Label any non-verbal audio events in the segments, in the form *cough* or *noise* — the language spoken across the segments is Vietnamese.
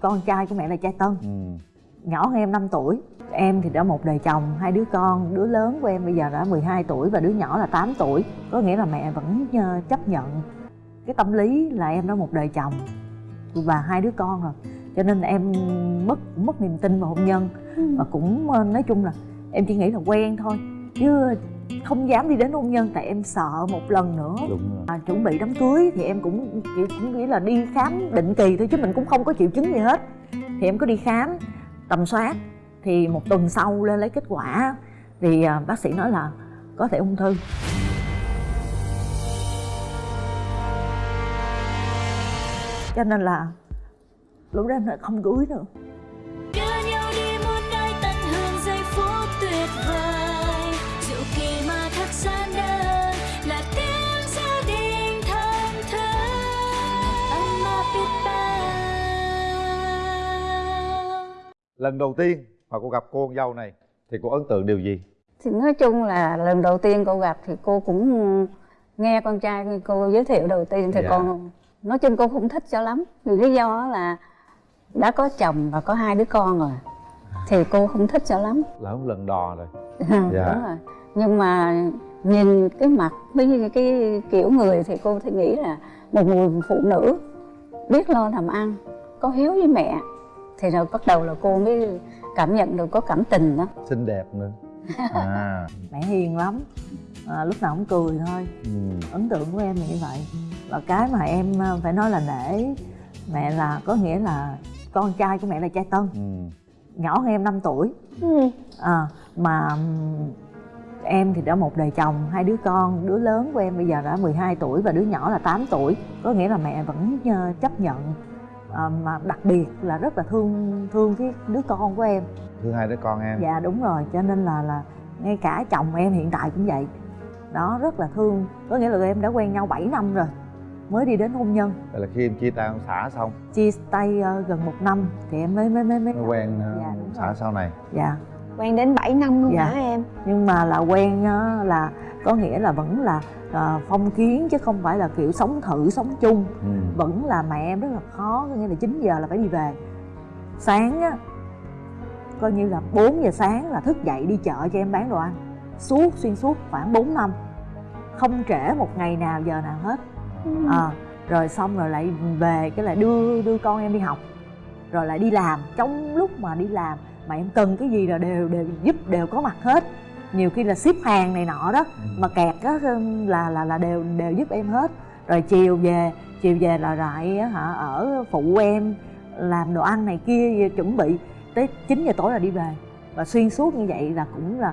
con trai của mẹ là trai tân. Ừ. nhỏ hơn em 5 tuổi. Em thì đã một đời chồng hai đứa con đứa lớn của em bây giờ đã 12 tuổi và đứa nhỏ là 8 tuổi. Có nghĩa là mẹ vẫn ờ, chấp nhận cái tâm lý là em đã một đời chồng và hai đứa con rồi. Cho nên là em mất mất niềm tin vào hôn nhân và cũng ờ, nói chung là em chỉ nghĩ là quen thôi. Chứ không dám đi đến hôn nhân tại em sợ một lần nữa. Đúng rồi. À, chuẩn bị đám cưới thì em cũng kiểu cũng nghĩ là đi khám định kỳ thôi chứ mình cũng không có triệu chứng gì hết. Thì em có đi khám tầm soát thì một tuần sau lên lấy kết quả. Thì à, bác sĩ nói là có thể ung thư. Cho nên là lúc đó em lại không cưới nữa lần đầu tiên mà cô gặp cô con dâu này thì cô ấn tượng điều gì? Thì nói chung là lần đầu tiên cô gặp thì cô cũng nghe con trai cô giới thiệu đầu tiên thì Dạ. con nói chung cô không thích cho lắm. Vì lý do là đã có chồng và có hai đứa con rồi thì cô không thích cho lắm. Là không lần đò rồi. *laughs* Đúng Dạ. rồi. Nhưng mà nhìn cái mặt với cái kiểu người thì cô thì nghĩ là một người phụ nữ biết lo làm ăn có hiếu với mẹ thì rồi bắt đầu là cô mới cảm nhận được có cảm tình đó. Xinh đẹp nữa. *laughs* À. Mẹ hiền lắm. À, lúc nào cũng cười thôi. Ừ. ấn tượng của em là như vậy. Và cái mà em ờ, phải nói là nể mẹ là có nghĩa là con trai của mẹ là trai tân. Ừ. nhỏ hơn em 5 tuổi. À, mà em thì đã một đời chồng hai đứa con đứa lớn của em bây giờ đã 12 tuổi và đứa nhỏ là 8 tuổi. Có nghĩa là mẹ vẫn ờ, chấp nhận à, mà đặc biệt là rất là thương thương cái đứa con của em. Thương hai đứa con em. Dạ đúng rồi cho nên là là ngay cả chồng em hiện tại cũng vậy. Đó rất là thương. Có nghĩa là tụi em đã quen nhau 7 năm rồi mới đi đến hôn nhân. Vậy là khi em chia tay ông xã xong? Chia tay ờ, gần một năm thì em mới mới mới mới mới quen ờ, Dạ, ông rồi. xã sau này. Dạ. Quen đến 7 năm luôn Dạ. hả em? Nhưng mà là quen á, là có nghĩa là vẫn là ờ, phong kiến chứ không phải là kiểu sống thử sống chung. Ừ. vẫn là mẹ em rất là khó có nghĩa là 9 giờ là phải đi về. Sáng á coi như là 4 giờ sáng là thức dậy đi chợ cho em bán đồ ăn. Suốt xuyên suốt khoảng 4 năm. Không trễ một ngày nào giờ nào hết. À, rồi xong rồi lại về cái lại đưa đưa con em đi học. Rồi lại đi làm. Trong lúc mà đi làm mà em cần cái gì là đều đều giúp đều có mặt hết nhiều khi là ship hàng này nọ đó mà kẹt á là là là đều đều giúp em hết. Rồi chiều về chiều về là lại á hả ở phụ em làm đồ ăn này kia chuẩn bị tới 9 giờ tối là đi về. Và xuyên suốt như vậy là cũng là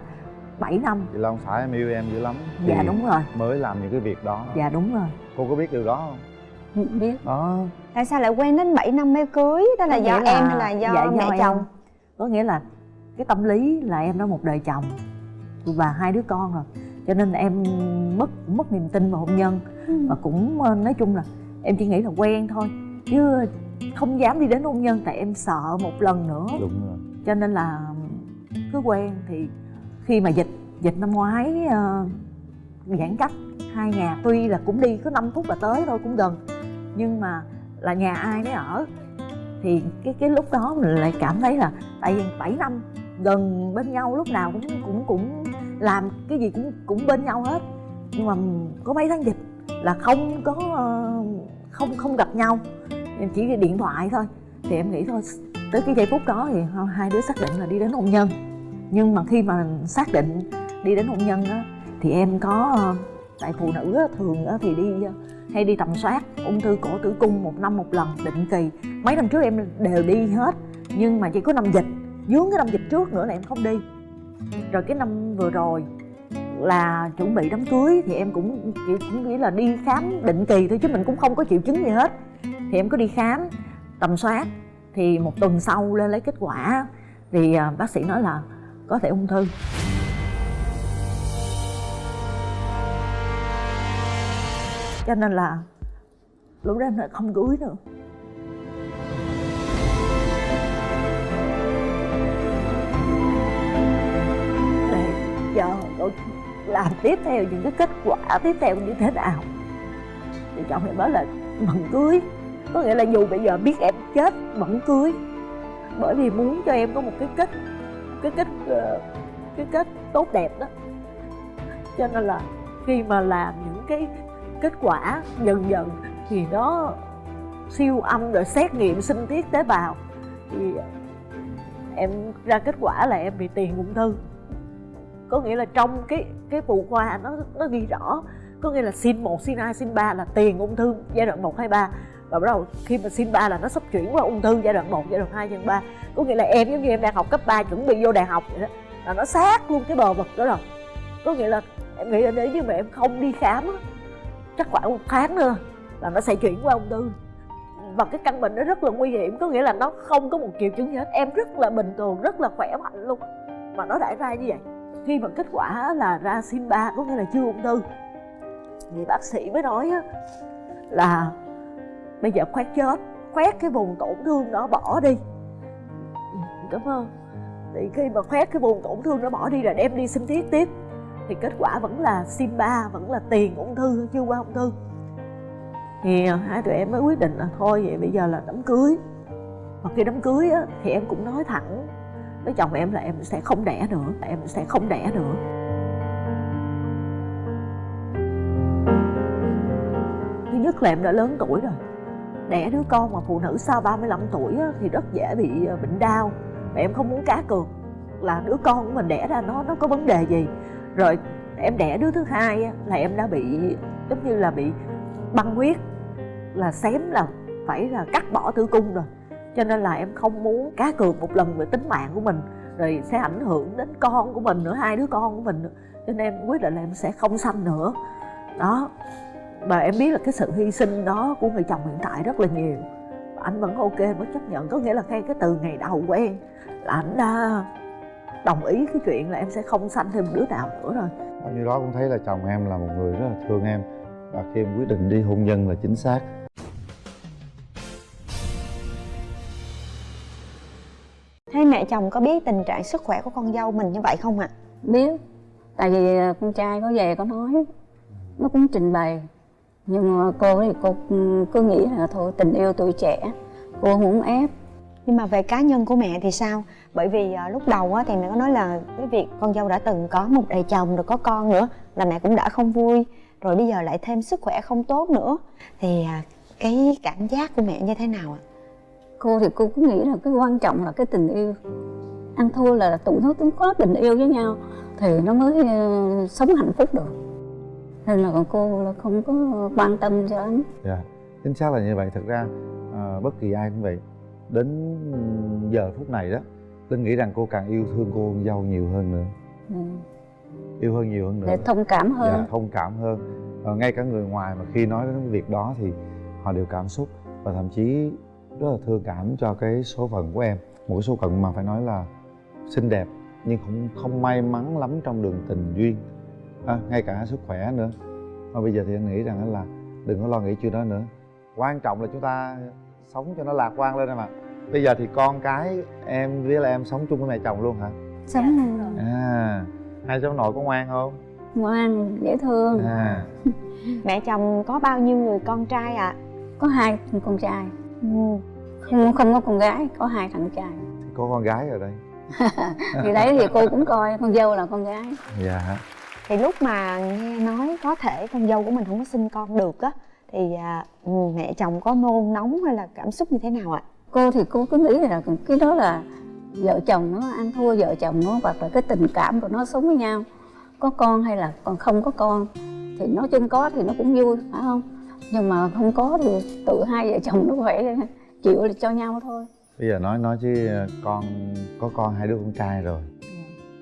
7 năm. Là ông xã em yêu em dữ lắm. Dạ đúng rồi. mới làm những cái việc đó. Dạ đúng rồi. Cô có biết điều đó không? Không biết. Đó tại sao lại quen đến 7 năm mới cưới? Đó là Có do nghĩa em hay là do dạ, mẹ em. chồng? Có nghĩa là cái tâm lý là em đã một đời chồng và hai đứa con rồi. Cho nên em mất mất niềm tin vào hôn nhân. Và cũng ờ, nói chung là em chỉ nghĩ là quen thôi chứ không dám đi đến hôn nhân tại em sợ một lần nữa. Đúng rồi. Cho nên là cứ quen. Thì khi mà dịch dịch năm ngoái ờ, giãn cách hai nhà tuy là cũng đi có 5 phút là tới thôi cũng gần. Nhưng mà là nhà ai nấy ở. Thì cái cái lúc đó mình lại cảm thấy là tại vì 7 năm gần bên nhau lúc nào cũng cũng cũng làm cái gì cũng cũng bên nhau hết. Nhưng mà có mấy tháng dịch là không có không không gặp nhau. Chỉ điện thoại thôi. Thì em nghĩ thôi tới cái giây phút đó thì hai đứa xác định là đi đến hôn nhân. Nhưng mà khi mà xác định đi đến hôn nhân á thì em có tại phụ nữ á, thường á, thì đi hay đi tầm soát ung thư cổ tử cung một năm một lần định kỳ. Mấy năm trước em đều đi hết nhưng mà chỉ có năm dịch. Dướng cái năm dịch trước nữa là em không đi rồi cái năm vừa rồi là chuẩn bị đám cưới thì em cũng, kiểu, cũng nghĩ là đi khám định kỳ thôi chứ mình cũng không có triệu chứng gì hết. Thì em có đi khám tầm soát, thì một tuần sau lên lấy kết quả thì à, bác sĩ nói là có thể ung thư. Cho nên là lúc đó em lại không cưới nữa. Làm tiếp theo những cái kết quả tiếp theo như thế nào? Thì chồng em nói là vẫn cưới. Có nghĩa là dù bây giờ biết em chết vẫn cưới. Bởi vì muốn cho em có một cái kết cái kết ờ, cái kết tốt đẹp đó. Cho nên là khi mà làm những cái kết quả dần dần thì nó siêu âm rồi xét nghiệm sinh tiết tế bào thì em ra kết quả là em bị tiền ung thư có nghĩa là trong cái cái phụ khoa nó nó ghi rõ. Có nghĩa là sin 1, sin 2, sin 3 là tiền ung thư giai đoạn 1, 2, 3 và bắt đầu khi mà sin 3 là nó sắp chuyển qua ung thư giai đoạn 1, giai đoạn 2, giai đoạn 3 có nghĩa là em giống như em đang học cấp 3 chuẩn bị vô đại học vậy đó là nó sát luôn cái bờ vực đó rồi. Có nghĩa là em nghĩ là nếu như mà em không đi khám á chắc khoảng một tháng nữa là nó sẽ chuyển qua ung thư. Và cái căn bệnh nó rất là nguy hiểm có nghĩa là nó không có một triệu chứng gì hết. Em rất là bình thường rất là khỏe mạnh luôn. Mà nó đã ra như vậy khi mà kết quả là ra sim 3 có nghĩa là chưa ung thư. Thì bác sĩ mới nói á, là bây giờ khoét chết khoét cái vùng tổn thương đó bỏ đi. Ừ, Cảm ơn thì khi mà khoét cái vùng tổn thương nó bỏ đi là đem đi sinh thiết tiếp. Thì kết quả vẫn là sim 3 vẫn là tiền ung thư chưa qua ung thư. Thì hai tụi em mới quyết định là thôi vậy bây giờ là đám cưới. Và khi đám cưới á, thì em cũng nói thẳng với chồng em là em sẽ không đẻ nữa em sẽ không đẻ nữa. Thứ nhất là em đã lớn tuổi rồi. Đẻ đứa con mà phụ nữ sau 35 tuổi á, thì rất dễ bị ờ, bệnh đau. Và em không muốn cá cược là đứa con của mình đẻ ra nó nó có vấn đề gì? Rồi em đẻ đứa thứ hai á, là em đã bị giống như là bị băng huyết là xém là phải là cắt bỏ tử cung rồi cho nên là em không muốn cá cược một lần về tính mạng của mình, rồi sẽ ảnh hưởng đến con của mình nữa, hai đứa con của mình nữa. Cho nên em quyết định là em sẽ không sanh nữa. Đó. Và em biết là cái sự hy sinh đó của người chồng hiện tại rất là nhiều. Anh vẫn ok vẫn chấp nhận. Có nghĩa là ngay cái từ ngày đầu quen là anh đã à, đồng ý cái chuyện là em sẽ không sanh thêm đứa nào nữa rồi. Bao nhiêu đó cũng thấy là chồng em là một người rất là thương em. Và khi em quyết định đi hôn nhân là chính xác. Hai mẹ chồng có biết tình trạng sức khỏe của con dâu mình như vậy không ạ? biết tại vì à, con trai có về có nói nó cũng trình bày nhưng mà cô thì cô ừ, cứ nghĩ là thôi tình yêu tuổi trẻ cô không muốn ép Nhưng mà về cá nhân của mẹ thì sao? Bởi vì à, lúc đầu á, thì mẹ có nói là cái việc con dâu đã từng có một đời chồng rồi có con nữa là mẹ cũng đã không vui rồi bây giờ lại thêm sức khỏe không tốt nữa thì à, cái cảm giác của mẹ như thế nào ạ? Cô thì cô cứ nghĩ là cái quan trọng là cái tình yêu. Ăn thua là tụi nó cũng có tình yêu với nhau thì nó mới ờ, sống hạnh phúc được. Nên là cô là không có quan tâm cho lắm. Dạ chính xác là như vậy. Thật ra à, bất kỳ ai cũng vậy. Đến giờ phút này đó linh nghĩ rằng cô càng yêu thương cô con dâu nhiều hơn nữa. Ừ. yêu hơn nhiều hơn nữa. Để thông cảm hơn. Dạ, thông cảm hơn. Ờ, ngay cả người ngoài mà khi nói đến việc đó thì họ đều cảm xúc và thậm chí rất là thương cảm cho cái số phận của em. Một cái số phận mà phải nói là xinh đẹp nhưng không không may mắn lắm trong đường tình duyên. À, ngay cả sức khỏe nữa. Mà bây giờ thì anh nghĩ rằng là đừng có lo nghĩ chuyện đó nữa. Quan trọng là chúng ta sống cho nó lạc quan lên em ạ. Bây giờ thì con cái em với là em sống chung với mẹ chồng luôn hả? Sống luôn. À hai cháu nội có ngoan không? Ngoan dễ thương. À. *laughs* Mẹ chồng có bao nhiêu người con trai ạ? có hai con trai Ừ. không không có con gái có hai thằng trai. Có con gái ở đây. *laughs* Thì đấy thì cô cũng coi con dâu là con gái. Dạ. Thì lúc mà nghe nói có thể con dâu của mình không có sinh con được á thì à, mẹ chồng có nôn nóng hay là cảm xúc như thế nào ạ? cô thì cô cứ nghĩ là cái đó là vợ chồng nó ăn thua vợ chồng nó hoặc là cái tình cảm của nó sống với nhau. Có con hay là còn không có con thì nói chung có thì nó cũng vui phải không nhưng mà không có thì tự hai vợ chồng nó phải chịu cho nhau thôi. Bây giờ nói nói chứ con có con hai đứa con trai rồi.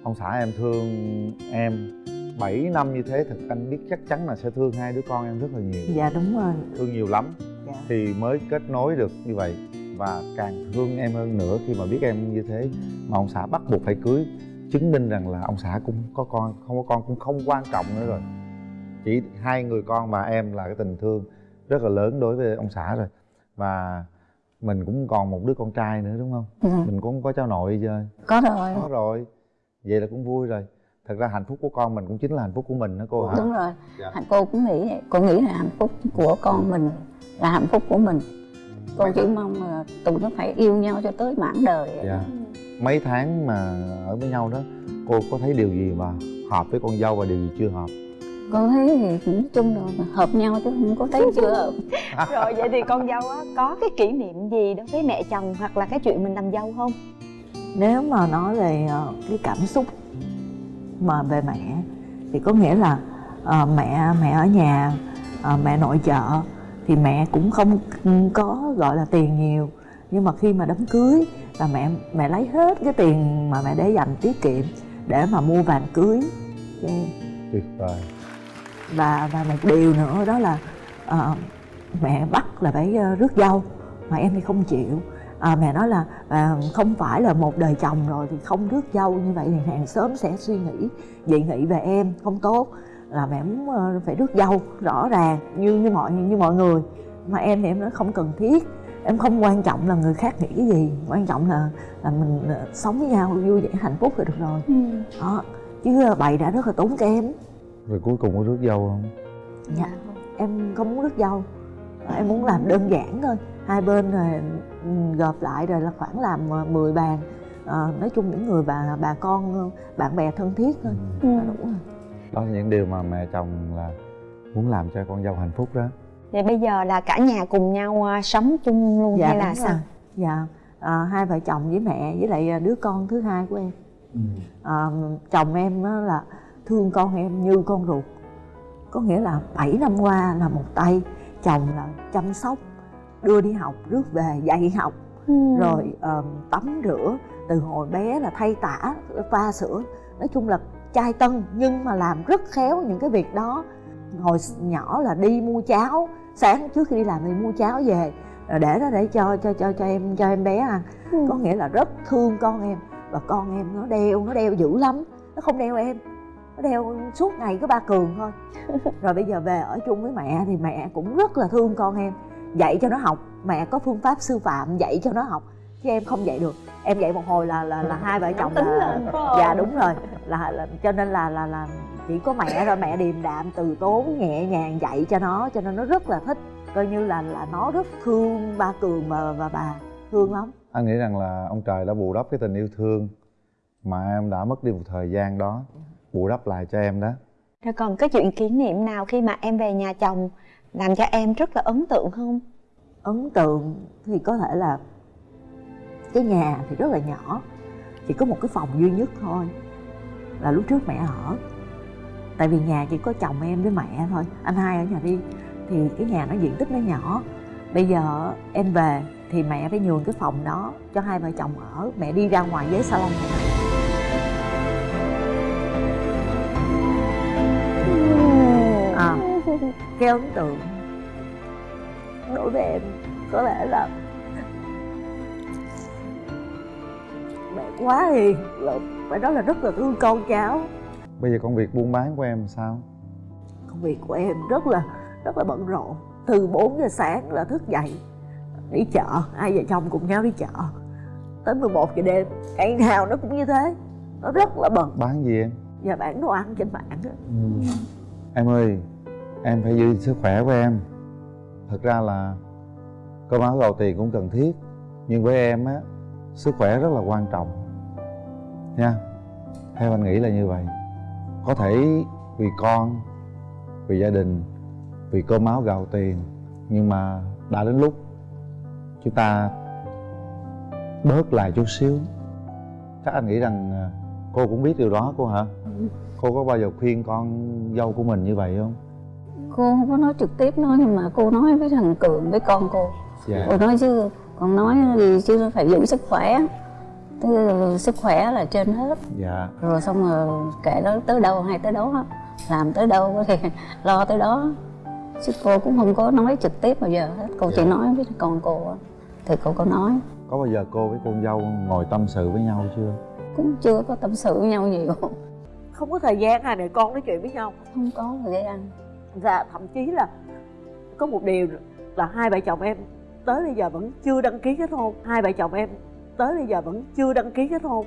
Ông xã em thương em 7 năm như thế thật anh biết chắc chắn là sẽ thương hai đứa con em rất là nhiều. Dạ đúng rồi. Thương nhiều lắm. Dạ. thì mới kết nối được như vậy và càng thương em hơn nữa khi mà biết em như thế mà ông xã bắt buộc phải cưới chứng minh rằng là ông xã cũng có con không có con cũng không quan trọng nữa rồi chỉ hai người con và em là cái tình thương rất là lớn đối với ông xã rồi. Và mình cũng còn một đứa con trai nữa đúng không? Ừ. mình cũng có cháu nội chơi có rồi. Có rồi. Vậy là cũng vui rồi. Thật ra hạnh phúc của con mình cũng chính là hạnh phúc của mình đó cô hả? Đúng rồi. Dạ. cô cũng nghĩ vậy. Cô nghĩ là hạnh phúc của con mình là hạnh phúc của mình. Cô chỉ mong là tụi nó phải yêu nhau cho tới mãn đời dạ. mấy tháng mà ở với nhau đó cô có thấy điều gì mà hợp với con dâu và điều gì chưa hợp cô thấy thì nói chung là hợp nhau chứ không có thấy chưa. Hợp *laughs* rồi vậy thì con dâu á có cái kỷ niệm gì đối với mẹ chồng hoặc là cái chuyện mình làm dâu không? Nếu mà nói về ờ, cái cảm xúc mà về mẹ thì có nghĩa là ờ, mẹ mẹ ở nhà ờ, mẹ nội trợ thì mẹ cũng không có gọi là tiền nhiều. Nhưng mà khi mà đám cưới là mẹ mẹ lấy hết cái tiền mà mẹ để dành tiết kiệm để mà mua vàng cưới. Cho em tuyệt vời và và một điều nữa đó là ờ, mẹ bắt là phải ờ, rước dâu mà em thì không chịu. À, mẹ nói là à, không phải là một đời chồng rồi thì không rước dâu như vậy thì hàng xóm sẽ suy nghĩ dị nghị về em không tốt. Là mẹ muốn ờ, phải rước dâu rõ ràng như như mọi như mọi người. Mà em thì em nói không cần thiết. Em không quan trọng là người khác nghĩ cái gì quan trọng là là mình ờ, sống với nhau vui vẻ hạnh phúc là được rồi. Đó chứ ờ, bậy đã rất là tốn kém rồi cuối cùng có rước dâu không? Dạ em không muốn rước dâu. Em muốn làm đơn giản thôi. Hai bên rồi ừ, gộp lại rồi là khoảng làm ờ, 10 bàn. Ờ, nói chung những người bà bà con ờ, bạn bè thân thiết thôi. Ừ. là đúng rồi. Đó là những điều mà mẹ chồng là muốn làm cho con dâu hạnh phúc đó. Vậy bây giờ là cả nhà cùng nhau à, sống chung luôn hay là sao? rồi. dạ Ờ, hai vợ chồng với mẹ với lại ờ, đứa con thứ hai của em. Ờ, chồng em á là thương con em như con ruột. Có nghĩa là 7 năm qua là một tay chồng là chăm sóc đưa đi học rước về dạy học. Ừ. rồi ờm, tắm rửa từ hồi bé là thay tả pha sữa. Nói chung là trai tân nhưng mà làm rất khéo những cái việc đó. Hồi nhỏ là đi mua cháo sáng trước khi đi làm thì mua cháo về rồi để đó để cho cho cho cho em cho em bé ăn. Ừ. có nghĩa là rất thương con em và con em nó đeo nó đeo dữ lắm nó không đeo em nó đeo suốt ngày có ba cường thôi. *laughs* Rồi bây giờ về ở chung với mẹ thì mẹ cũng rất là thương con em. Dạy cho nó học mẹ có phương pháp sư phạm dạy cho nó học chứ em không dạy được. Em dạy một hồi là là là hai vợ chồng là lên, dạ đúng rồi. Là, là cho nên là là là chỉ có mẹ rồi mẹ điềm đạm từ tốn nhẹ nhàng dạy cho nó cho nên nó rất là thích. Coi như là là nó rất thương ba cường và và bà thương lắm. Anh nghĩ rằng là ông trời đã bù đắp cái tình yêu thương mà em đã mất đi một thời gian đó bù đắp lại cho em đó. Rồi còn cái chuyện kỷ niệm nào khi mà em về nhà chồng làm cho em rất là ấn tượng không? Ấn tượng thì có thể là cái nhà thì rất là nhỏ chỉ có một cái phòng duy nhất thôi là lúc trước mẹ ở. Tại vì nhà chỉ có chồng em với mẹ thôi anh hai ở nhà đi thì cái nhà nó diện tích nó nhỏ. Bây giờ em về thì mẹ phải nhường cái phòng đó cho hai vợ chồng ở mẹ đi ra ngoài với salon. mẹ cái ấn tượng. Đối với em có lẽ là mẹ quá hiền là phải nói là rất là thương con cháu. Bây giờ công việc buôn bán của em sao? Công việc của em rất là rất là bận rộn. Từ 4 giờ sáng là thức dậy đi chợ. Hai vợ chồng cùng nhau đi chợ. Tới 11 giờ đêm ngày nào nó cũng như thế. Nó rất là bận. Bán gì em? Và bán đồ ăn trên mạng á. Em ơi em phải giữ sức khỏe của em. Thật ra là cơm áo gạo tiền cũng cần thiết, nhưng với em á, sức khỏe rất là quan trọng. Nha, theo anh nghĩ là như vậy. Có thể vì con, vì gia đình, vì cơm áo gạo tiền, nhưng mà đã đến lúc chúng ta bớt lại chút xíu. Chắc anh nghĩ rằng à, cô cũng biết điều đó cô hả? Cô có bao giờ khuyên con dâu của mình như vậy không? Cô không có nói trực tiếp nói nhưng mà cô nói với thằng cường với con cô. Dạ. Cô nói chứ còn nói gì chứ phải giữ sức khỏe. Tức là sức khỏe là trên hết. Dạ. Rồi xong rồi kệ đó tới đâu hay tới đó làm tới đâu *laughs* thì lo tới đó. Chứ cô cũng không có nói trực tiếp bao giờ hết. Cô chỉ Dạ. nói với con cô á. thì cô có nói. Có bao giờ cô với con dâu ngồi tâm sự với nhau chưa? Cũng chưa có tâm sự với nhau nhiều. Không có thời gian hai mẹ con nói chuyện với nhau. Không có thời gian và thậm chí là có một điều là hai vợ chồng em tới bây giờ vẫn chưa đăng ký kết hôn. Hai vợ chồng em tới bây giờ vẫn chưa đăng ký kết hôn.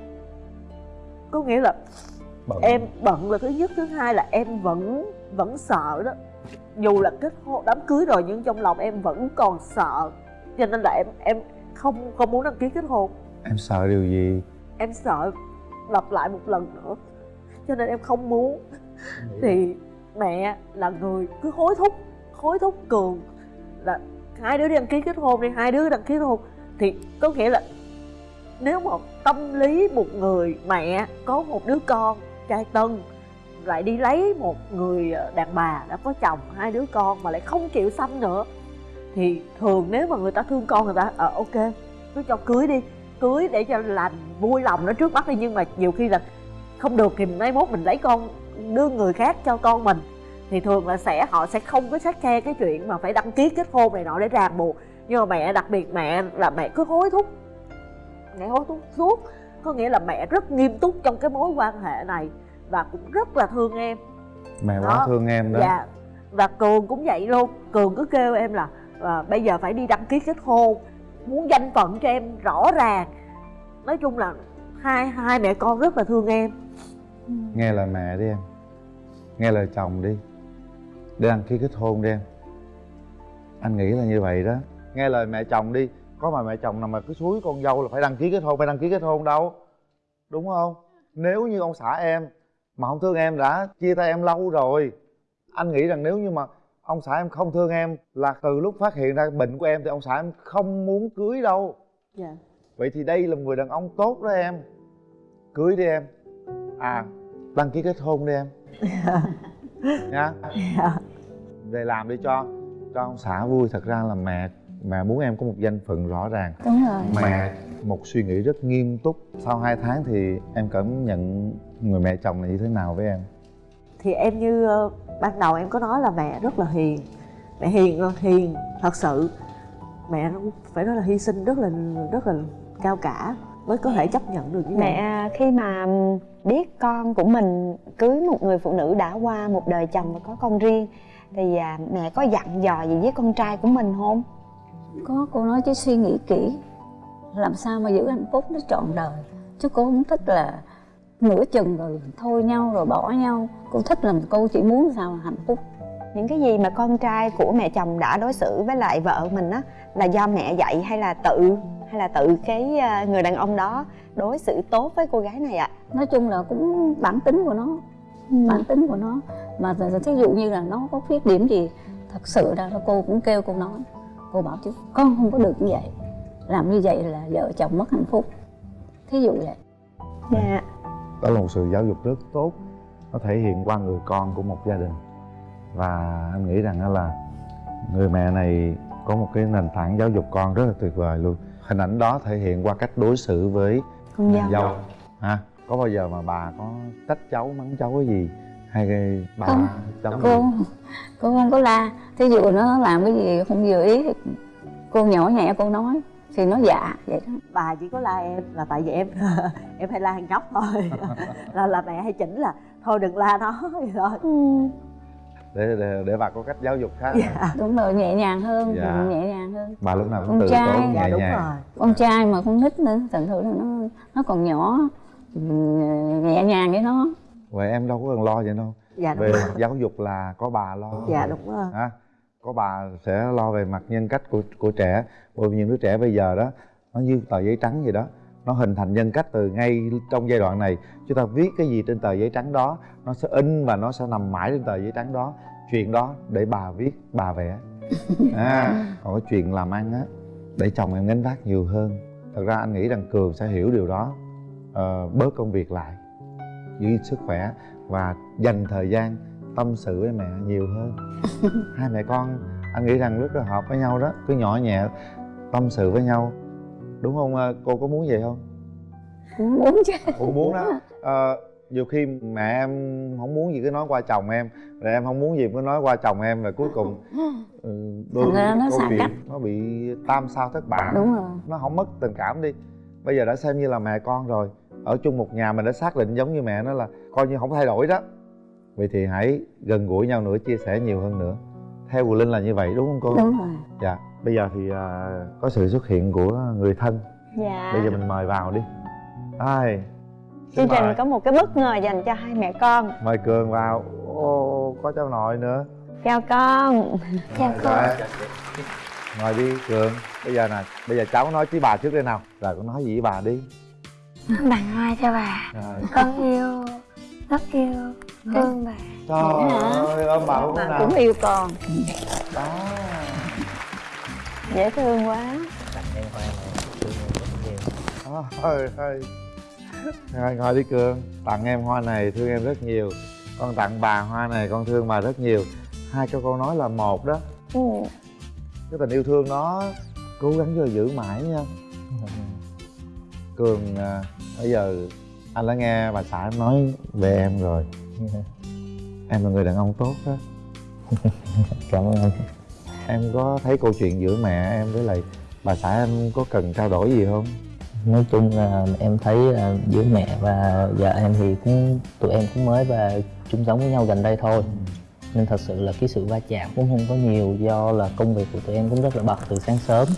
Có nghĩa là bận. em bận là thứ nhất. Thứ hai là em vẫn vẫn sợ đó. Dù là kết hôn đám cưới rồi nhưng trong lòng em vẫn còn sợ. Cho nên là em em không không muốn đăng ký kết hôn. Em sợ điều gì? Em sợ lặp lại một lần nữa. Cho nên em không muốn. Thì mẹ là người cứ hối thúc hối thúc cường là hai đứa đi đăng ký kết hôn đi, hai đứa đăng ký kết hôn. Thì có nghĩa là nếu mà tâm lý một người mẹ có một đứa con trai tân, lại đi lấy một người ờ, đàn bà đã có chồng, hai đứa con mà lại không chịu sanh nữa, thì thường nếu mà người ta thương con người ta ờ ok, cứ cho cưới đi, cưới để cho làm vui lòng nó trước mắt đi. Nhưng mà nhiều khi là không được thì mai mốt mình lấy con đưa người khác cho con mình thì thường là sẽ họ sẽ không có sát khe cái chuyện mà phải đăng ký kết hôn này nọ để ràng buộc. Nhưng mà mẹ đặc biệt mẹ là mẹ cứ hối thúc mẹ hối thúc suốt. Có nghĩa là mẹ rất nghiêm túc trong cái mối quan hệ này và cũng rất là thương em. Mẹ quá Đó. thương em đó. Dạ. Và cường cũng vậy luôn. Cường cứ kêu em là à, bây giờ phải đi đăng ký kết hôn muốn danh phận cho em rõ ràng. Nói chung là hai hai mẹ con rất là thương em nghe lời mẹ đi em. Nghe lời chồng đi. Để đăng ký kết hôn đi em. Anh nghĩ là như vậy đó. Nghe lời mẹ chồng đi. Có mà mẹ chồng nào mà cứ suối con dâu là phải đăng ký kết hôn phải đăng ký kết hôn đâu. Đúng không? Nếu như ông xã em mà không thương em đã chia tay em lâu rồi. Anh nghĩ rằng nếu như mà ông xã em không thương em là từ lúc phát hiện ra bệnh của em thì ông xã em không muốn cưới đâu. Dạ. Vậy thì đây là một người đàn ông tốt đó em. Cưới đi em à đăng ký kết hôn đi em. *laughs* Nha dạ. Về làm đi cho cho ông xã vui. Thật ra là mẹ mẹ muốn em có một danh phận rõ ràng. Đúng rồi. Mẹ một suy nghĩ rất nghiêm túc. Sau hai tháng thì em cảm nhận người mẹ chồng này như thế nào với em? Thì em như ờ, ban đầu em có nói là mẹ rất là hiền. Mẹ hiền ơi, hiền thật sự. Mẹ phải nói là hy sinh rất là rất là cao cả mới có thể chấp nhận được như vậy? mẹ khi mà biết con của mình cưới một người phụ nữ đã qua một đời chồng và có con riêng thì à, mẹ có dặn dò gì với con trai của mình không? Có cô nói chứ suy nghĩ kỹ. Làm sao mà giữ hạnh phúc nó trọn đời? Chứ cô không thích là nửa chừng rồi thôi nhau rồi bỏ nhau. Cô thích là cô chỉ muốn sao hạnh phúc. Những cái gì mà con trai của mẹ chồng đã đối xử với lại vợ mình á là do mẹ dạy hay là tự hay là tự cái à, người đàn ông đó đối xử tốt với cô gái này ạ? Nói chung là cũng bản tính của nó bản tính của nó. Mà thí dụ như là nó có khuyết điểm gì thật sự ra là cô cũng kêu cô nói. Cô bảo chứ con không có được như vậy. Làm như vậy là vợ chồng mất hạnh phúc. Thí dụ vậy. Dạ. Đó là một sự giáo dục rất tốt. Nó thể hiện qua người con của một gia đình. Và anh nghĩ rằng là người mẹ này có một cái nền tảng giáo dục con rất là tuyệt vời luôn hình ảnh đó thể hiện qua cách đối xử với con dâu dâu. Ha có bao giờ mà bà có trách cháu mắng cháu cái gì? Hay cái bà Không. cháu cô cô không có la. Thí dụ nó làm cái gì không vừa ý thì cô nhỏ nhẹ cô nói thì nó dạ vậy đó. Bà chỉ có la em là tại vì em *laughs* em hay la thằng nhóc thôi. *laughs* Là là mẹ hay chỉnh là thôi đừng la nó. *laughs* Vậy thôi. Ừ. để, để để bà có cách giáo dục khác dạ đúng rồi nhẹ nhàng hơn Dạ. nhẹ nhàng hơn. Bà lúc nào cũng Con từ tốn dạ nhẹ đúng nhàng. rồi. Con trai mà con nít nữa thành thử là nó nó còn nhỏ ừm, nhẹ nhàng với nó. Vậy em đâu có cần lo vậy đâu. Dạ về rồi. giáo dục là có bà lo dạ đúng rồi. Ha có bà sẽ lo về mặt nhân cách của của trẻ. Bởi vì những đứa trẻ bây giờ đó nó như tờ giấy trắng vậy đó nó hình thành nhân cách từ ngay trong giai đoạn này. Chúng ta viết cái gì trên tờ giấy trắng đó nó sẽ in và nó sẽ nằm mãi trên tờ giấy trắng đó. Chuyện đó để bà viết bà vẽ. *laughs* À, còn cái chuyện làm ăn á để chồng em gánh vác nhiều hơn. Thật ra anh nghĩ rằng cường sẽ hiểu điều đó. Ờ, bớt công việc lại giữ sức khỏe và dành thời gian tâm sự với mẹ nhiều hơn. *laughs* Hai mẹ con anh nghĩ rằng rất là hợp với nhau đó. Cứ nhỏ nhẹ tâm sự với nhau đúng không? Ờ, cô có muốn vậy không? Cũng muốn chứ. Cũng muốn đó Ờ, nhiều khi mẹ em không muốn gì cứ nói qua chồng em rồi em không muốn gì cứ nói qua chồng em rồi cuối cùng ừ, đôi ra khi nó câu chuyện cách. nó bị tam sao thất bại. Đúng rồi. Nó không mất tình cảm đi. Bây giờ đã xem như là mẹ con rồi. Ở chung một nhà mình đã xác định giống như mẹ nó là coi như không thay đổi đó. Vậy thì hãy gần gũi nhau nữa chia sẻ nhiều hơn nữa. Theo của linh là như vậy đúng không cô? Đúng rồi. Dạ bây giờ thì à, có sự xuất hiện của người thân. Dạ. Bây giờ mình mời vào đi. Ai? Chương trình mời, có một cái bất ngờ dành cho hai mẹ con. Mời cường vào. Ô có cháu nội nữa. Chào con. Chào con. Rồi. ngồi đi cường. Bây giờ nè bây giờ cháu nói với bà trước đây nào. Rồi con nói gì với bà đi. Tặng hoa cho bà. Rồi. Con yêu Rất yêu Thương bà. Trời ơi ôm bà cũng yêu con. Đó dễ thương quá. Tặng em hoa này thương em rất nhiều. Ôi ơi Rồi ngồi đi Cường. Tặng em hoa này thương em rất nhiều. Con tặng bà hoa này con thương bà rất nhiều. Hai câu nói là một đó. Ừ. Cái tình yêu thương đó Cố gắng cho giữ mãi nha. Cường à, Bây giờ anh đã nghe bà xã em nói về em rồi. Em là người đàn ông tốt đó. *laughs* Cảm ơn anh Em có thấy câu chuyện giữa mẹ em với lại bà xã em có cần trao đổi gì không? nói chung là em thấy là giữa mẹ và vợ em thì cũng tụi em cũng mới và chung sống với nhau gần đây thôi. Nên thật sự là cái sự va chạm cũng không có nhiều do là công việc của tụi em cũng rất là bận từ sáng sớm.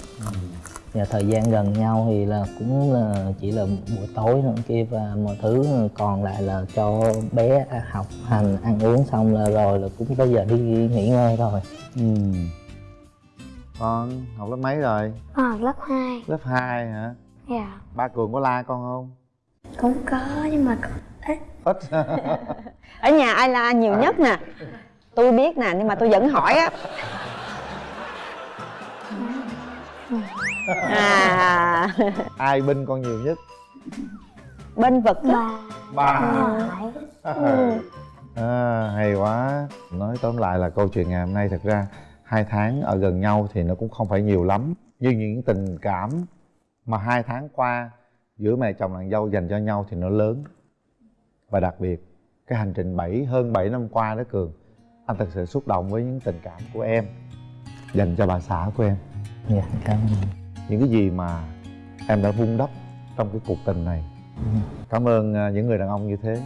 Và thời gian gần nhau thì là cũng là chỉ là buổi tối nữa kia và mọi thứ còn lại là cho bé học hành ăn uống xong là rồi là cũng tới giờ đi nghỉ ngơi rồi Ừ Con học lớp mấy rồi? Con học lớp 2 Lớp 2 hả? Dạ. Ba Cường có la con không? Cũng có nhưng mà ít. Ít. *laughs* Ở nhà ai la nhiều nhất nè? Tôi biết nè nhưng mà tôi vẫn hỏi á. *laughs* À. Ai binh con nhiều nhất? bên vực á. Bà Ba Phải *laughs* à, Hay quá. Nói tóm lại là câu chuyện ngày hôm nay thật ra hai tháng ở gần nhau thì nó cũng không phải nhiều lắm. Nhưng những tình cảm mà hai tháng qua giữa mẹ chồng nàng dâu dành cho nhau thì nó lớn. Và đặc biệt cái hành trình 7 hơn 7 năm qua đó cường anh thật sự xúc động với những tình cảm của em dành cho bà xã của em. Dạ cảm ơn. Những cái gì mà em đã vun đắp trong cái cuộc tình này. Cảm ơn à, những người đàn ông như thế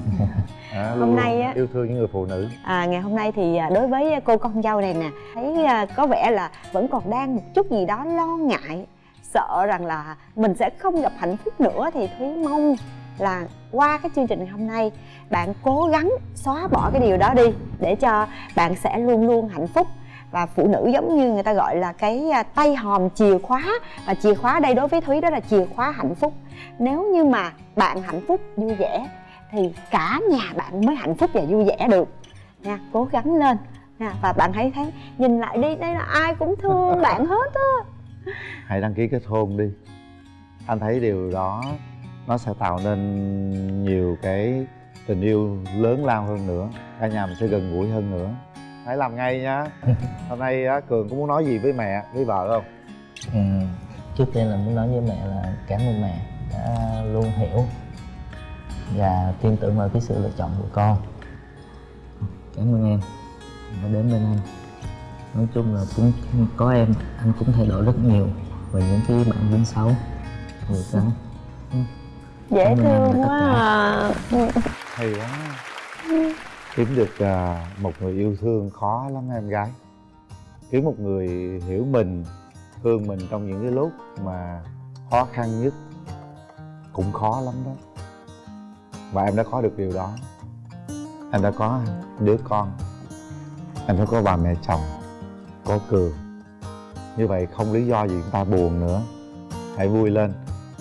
*laughs* à, Hôm nay á- yêu thương những người phụ nữ. À, ngày hôm nay thì à, đối với cô con dâu này nè thấy à, có vẻ là vẫn còn đang một chút gì đó lo ngại sợ rằng là mình sẽ không gặp hạnh phúc nữa thì thúy mong là qua cái chương trình ngày hôm nay bạn cố gắng xóa bỏ cái điều đó đi để cho bạn sẽ luôn luôn hạnh phúc. Và phụ nữ giống như người ta gọi là cái à, tay hòm chìa khóa và chìa khóa đây đối với thúy đó là chìa khóa hạnh phúc. Nếu như mà bạn hạnh phúc vui vẻ thì cả nhà bạn mới hạnh phúc và vui vẻ được. Nha cố gắng lên. Nha và bạn hãy thấy nhìn lại đi đây là ai cũng thương *laughs* bạn hết á. Hãy đăng ký kết hôn đi. Anh thấy điều đó nó sẽ tạo nên nhiều cái tình yêu lớn lao hơn nữa. Cả nhà mình sẽ gần gũi hơn nữa. Hãy làm ngay nhá *laughs* hôm nay á, cường có muốn nói gì với mẹ với vợ không? Ừ, trước tiên là muốn nói với mẹ là cảm ơn mẹ đã luôn hiểu và tin tưởng vào cái sự lựa chọn của con. Cảm ơn em đã đến bên anh. Nói chung là cũng có em anh cũng thay đổi rất nhiều về những cái bản tính xấu người đó dễ Cảm ơn em thương quá à. Hay quá. Kiếm được à, một người yêu thương khó lắm em gái. Kiếm một người hiểu mình thương mình trong những cái lúc mà khó khăn nhất cũng khó lắm đó và em đã có được điều đó. Em đã có đứa con. Em đã có bà mẹ chồng, có cường như vậy không lý do gì chúng ta buồn nữa. Hãy vui lên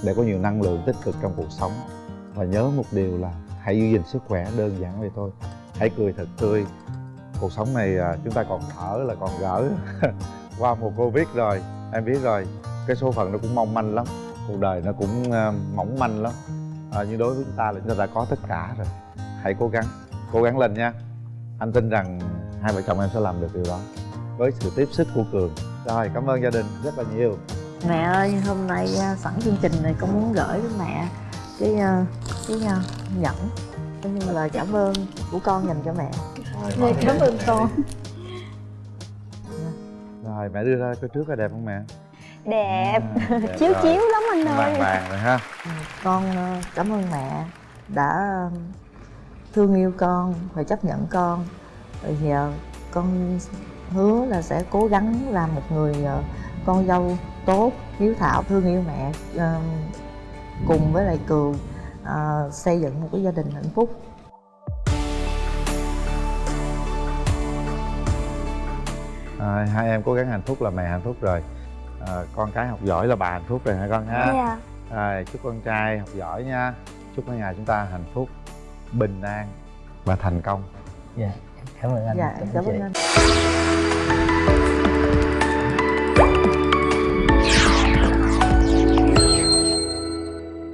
để có nhiều năng lượng tích cực trong cuộc sống. Và nhớ một điều là hãy giữ gìn sức khỏe đơn giản vậy thôi. Hãy cười thật tươi. Cuộc sống này à, chúng ta còn thở là còn gỡ. *laughs* Qua một covid rồi, em biết rồi, cái số phận nó cũng mong manh lắm. Cuộc đời nó cũng à, mỏng manh lắm à, nhưng đối với chúng ta là chúng ta đã có tất cả rồi. Hãy cố gắng cố gắng lên nha. Anh tin rằng hai vợ chồng em sẽ làm được điều đó. Với sự tiếp sức của cường. Rồi cảm ơn gia đình rất là nhiều. Mẹ ơi hôm nay à, sẵn chương trình này con muốn gửi với mẹ cái à, cái à, nhẫn coi như lời cảm ơn của con dành cho mẹ. Dạ, cảm ơn con. Rồi mẹ đưa ra coi trước có đẹp không mẹ? Đẹp. À, đẹp chiếu rồi. chiếu lắm anh ơi. vàng vàng rồi ha. Con ờ, cảm ơn mẹ đã thương yêu con và chấp nhận con. Rồi giờ con hứa là sẽ cố gắng làm một người ờ, con dâu tốt hiếu thảo thương yêu mẹ ờ, cùng với lại cường ờ, xây dựng một cái gia đình hạnh phúc. À, hai em cố gắng hạnh phúc là mẹ hạnh phúc rồi à, con cái học giỏi là bà hạnh phúc rồi hả con ha? Dạ. Rồi chúc con trai học giỏi nha. Chúc cả nhà chúng ta hạnh phúc bình an và thành công. Dạ cảm ơn anh. Dạ cảm ơn cảm chị. ơn anh